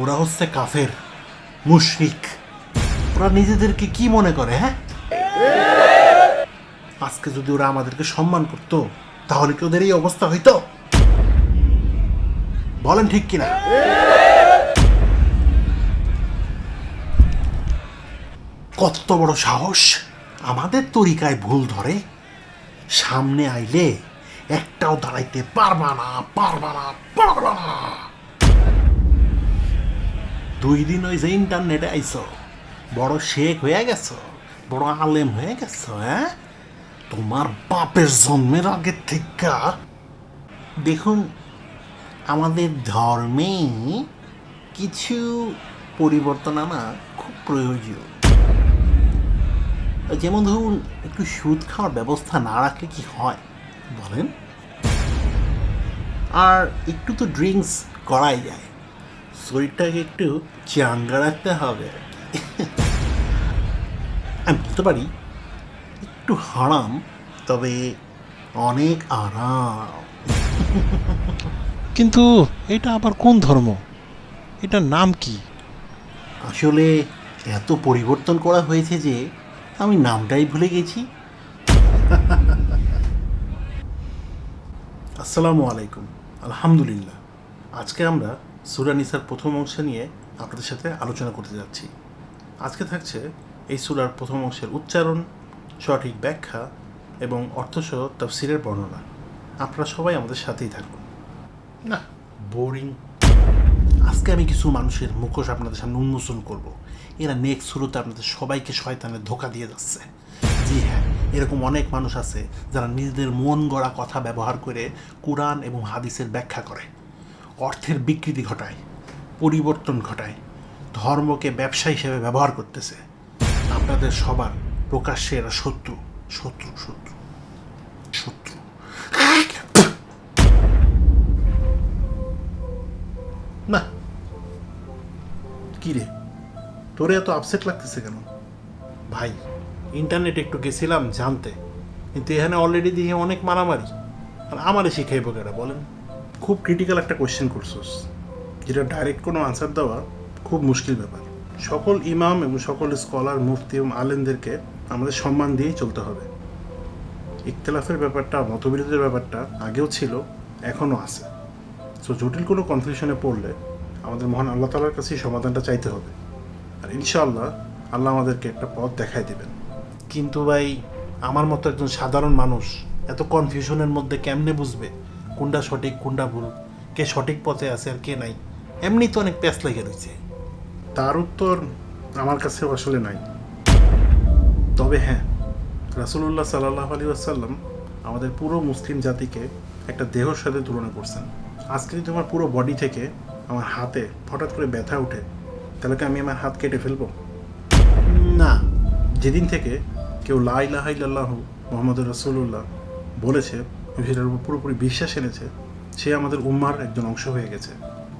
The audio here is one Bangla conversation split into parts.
ওরা হচ্ছে কাফের, মুশরিক। ওরা নিজেদেরকে কি মনে করে হ্যাঁ? আজকে যদি ওরা আমাদেরকে সম্মান করতো, তাহলে কি ওদের এই অবস্থা হইতো? বলেন ঠিক কিনা? কত বড় সাহস। আমাদের তরিকায় ভুল ধরে, সামনে আইলে একটাও দাঁড়াইতে পারবা না পারবা না পারবা না। দুই দিন ওই যে ইন্টারনেটে আইছো। বড় শেখ হয়ে গেছো, বড় আলেম হয়ে গেছো হ্যাঁ? তোমার বাপের জন্মের আগের থেকে। দেখুন, আমাদের ধর্মে কিছু পরিবর্তন আনা খুব প্রয়োজন যেমন ধরুন, একটু সুদ খাওয়ার ব্যবস্থা না রাখলে কি হয়? বলেন। আর একটু তো ড্রিঙ্কস করাই যায়। শরীরটাকে একটু চাঙ্গা রাখতে হবে। আমি বলতে পারি একটু হারাম তবে অনেক আরাম। কিন্তু এটা আবার কোন ধর্ম? এটার নাম কি? আসলে এত পরিবর্তন করা হয়েছে যে আমি নামটাই ভুলে গেছি। আসসালামু আলাইকুম। আলহামদুলিল্লাহ। আজকে আমরা সুরা নিসার প্রথম অংশ নিয়ে আপনাদের সাথে আলোচনা করতে যাচ্ছি। আজকে থাকছে এই সুরার প্রথম অংশের উচ্চারণ, সঠিক ব্যাখ্যা এবং অর্থসহ তফসিরের বর্ণনা। আপনারা সবাই আমাদের সাথেই থাকুন। না বোরিং আজকে আমি কিছু মানুষের মুখোশ আপনাদের সামনে উন্মোচন করব। এরা নেক্সট শুরুতে আপনাদের সবাইকে শয়তানের ধোকা দিয়ে যাচ্ছে। জি হ্যাঁ এরকম অনেক মানুষ আছে যারা নিজেদের মন গড়া কথা ব্যবহার করে কোরআন এবং হাদিসের ব্যাখ্যা করে। অর্থের বিকৃতি ঘটায়, পরিবর্তন ঘটায়, ধর্মকে ব্যবসা হিসেবে ব্যবহার করতেছে। আপনাদের সবার প্রকাশ্যে এরা শত্রু শত্রু শত্রু শত্রু। না। কি রে? তোরে এত আপসেট লাগতেছে কেন? ভাই ইন্টারনেটে একটু গেছিলাম জানতে, কিন্তু এখানে অলরেডি দিয়ে অনেক মারামারি। আর আমারে শিখাইব কেটা বলেন। খুব ক্রিটিক্যাল একটা কোয়েশ্চেন করছোস, যেটা ডাইরেক্ট কোনো আনসার দেওয়া খুব মুশকিল ব্যাপার। সকল ইমাম এবং সকল স্কলার মুফতি এবং আলেমদেরকে আমাদের সম্মান দিয়েই চলতে হবে। ইখতলাফের ব্যাপারটা, মতবিরোধের ব্যাপারটা আগেও ছিল, এখনও আছে। সো জটিল কোনো কনফিউশনে পড়লে আমাদের মহান আল্লাহ তালার কাছেই সমাধানটা চাইতে হবে। আর ইনশাআল্লাহ আল্লাহ আমাদেরকে একটা পথ দেখাই দিবেন। কিন্তু ভাই, আমার মতো একজন সাধারণ মানুষ এত কনফিউশনের মধ্যে কেমনে বুঝবে? কোনটা সঠিক কোনটা ভুল কে সঠিক পথে আছে আর কে নাই এমনি তো অনেক প্যাস লেগে রয়েছে তার উত্তর আমার কাছে আসলে নাই। তবে হ্যাঁ রাসুলুল্লাহ সাল্লাহ আলী আসাল্লাম আমাদের পুরো মুসলিম জাতিকে একটা দেহর সাথে তুলনা করছেন। আজকে যদি আমার পুরো বডি থেকে আমার হাতে হঠাৎ করে ব্যথা ওঠে তাহলে কি আমি আমার হাত কেটে ফেলব? না। যেদিন থেকে কেউ লাহাইল্লাহ মোহাম্মদ রসুল্লাহ বলেছে সেটার উপর পুরোপুরি বিশ্বাস এনেছে, সে আমাদের উম্মার একজন অংশ হয়ে গেছে।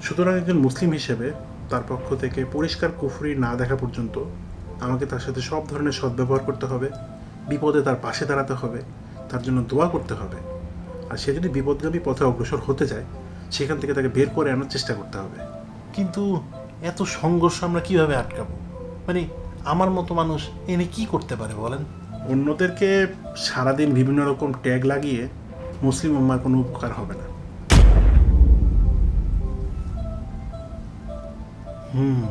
সুতরাং একজন মুসলিম হিসেবে তার পক্ষ থেকে পরিষ্কার কুফরি না দেখা পর্যন্ত আমাকে তার সাথে সব ধরনের সদ্ব্যবহার করতে হবে, বিপদে তার পাশে দাঁড়াতে হবে, তার জন্য দোয়া করতে হবে। আর সে যদি বিপদগামী পথে অগ্রসর হতে যায় সেখান থেকে তাকে বের করে আনার চেষ্টা করতে হবে। কিন্তু এত সংঘর্ষ আমরা কীভাবে আটকাবো? মানে আমার মতো মানুষ এনে কি করতে পারে বলেন? অন্যদেরকে সারাদিন বিভিন্ন রকম ট্যাগ লাগিয়ে মুসলিম উম্মার কোনো উপকার হবে না। হুম।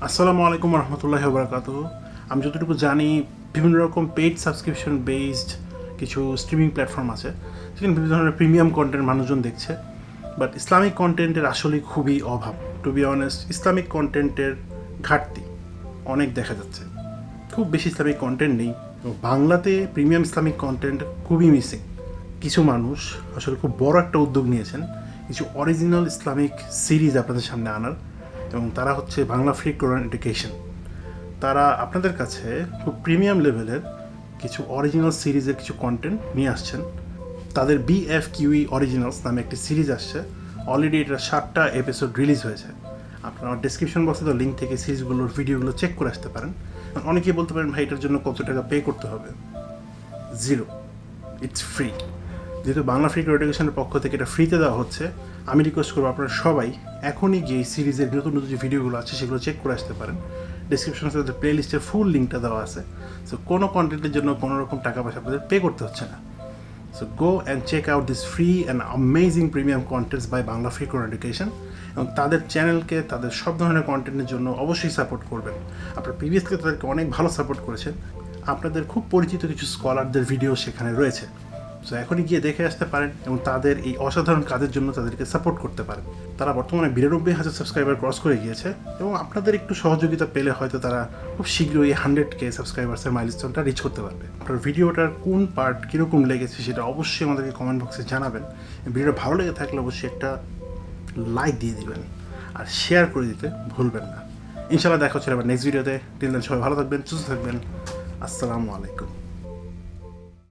আসসালামু আলাইকুম রহমতুল্লাহ বরাকাত আমি যতটুকু জানি, বিভিন্ন রকম পেইড সাবস্ক্রিপশন বেসড কিছু স্ট্রিমিং প্ল্যাটফর্ম আছে। সেখানে বিভিন্ন ধরনের প্রিমিয়াম কন্টেন্ট মানুষজন দেখছে। বাট ইসলামিক কন্টেন্টের আসলে খুবই অভাব। টু বি অনেস্ট ইসলামিক কন্টেন্টের ঘাটতি অনেক দেখা যাচ্ছে। খুব বেশি ইসলামিক কন্টেন্ট নেই। বাংলাতে প্রিমিয়াম ইসলামিক কন্টেন্ট খুবই মিসিং কিছু মানুষ আসলে খুব বড় একটা উদ্যোগ নিয়েছেন, কিছু অরিজিনাল ইসলামিক সিরিজ আপনাদের সামনে আনার, এবং তারা হচ্ছে বাংলা ফ্রি কোরআন এডুকেশন তারা আপনাদের কাছে খুব প্রিমিয়াম লেভেলের কিছু অরিজিনাল সিরিজের কিছু কন্টেন্ট নিয়ে আসছেন। তাদের বিএফ কিউই অরিজিনালস নামে একটি সিরিজ আসছে। অলরেডি এটা সাতটা এপিসোড রিলিজ হয়েছে। আপনারা ডিসক্রিপশন বক্সে তো লিঙ্ক থেকে সিরিজগুলোর ভিডিওগুলো চেক করে আসতে পারেন। অনেকেই বলতে পারেন, ভাই, এটার জন্য কত টাকা পে করতে হবে? জিরো ইটস ফ্রি যেহেতু বাংলা ফ্রি এডুকেশনের পক্ষ থেকে এটা ফ্রিতে দেওয়া হচ্ছে, আমি রিকোয়েস্ট করব আপনারা সবাই এখনই গিয়ে সিরিজের নতুন নতুন যে ভিডিওগুলো আছে, সেগুলো চেক করে আসতে পারেন। ডিসক্রিপশনে তাদের প্লে লিস্টের ফুল লিঙ্কটা দেওয়া আছে। সো কোনো কন্টেন্টের জন্য কোনো রকম টাকা পয়সা আপনাদের পে করতে হচ্ছে না। So go and check out this free and amazing premium contents by Bangla free Core education এবং তাদের চ্যানেলকে তাদের সব ধরনের কন্টেন্টের জন্য অবশ্যই সাপোর্ট করবেন। আপনার প্রিভিয়াসলি তাদেরকে অনেক ভালো সাপোর্ট করেছেন। আপনাদের খুব পরিচিত কিছু স্কলারদের ভিডিও সেখানে রয়েছে। সো এখনই গিয়ে দেখে আসতে পারেন এবং তাদের এই অসাধারণ কাজের জন্য তাদেরকে সাপোর্ট করতে পারেন। তারা বর্তমানে বিরানব্বই হাজার সাবস্ক্রাইবার ক্রস করে গিয়েছে এবং আপনাদের একটু সহযোগিতা পেলে হয়তো তারা খুব শীঘ্রই হান্ড্রেড কে সাবস্ক্রাইবার্সের মাইলস্টোনটা রিচ করতে পারবে। আপনার ভিডিওটার কোন পার্ট কীরকম লেগেছে সেটা অবশ্যই আমাদেরকে কমেন্ট বক্সে জানাবেন। ভিডিওটা ভালো লেগে থাকলে অবশ্যই একটা লাইক দিয়ে দিবেন আর শেয়ার করে দিতে ভুলবেন না। ইনশাআল্লাহ দেখা হচ্ছে আবার নেক্সট ভিডিওতে টিল সবাই ভালো থাকবেন, সুস্থ থাকবেন। আসসালামু আলাইকুম।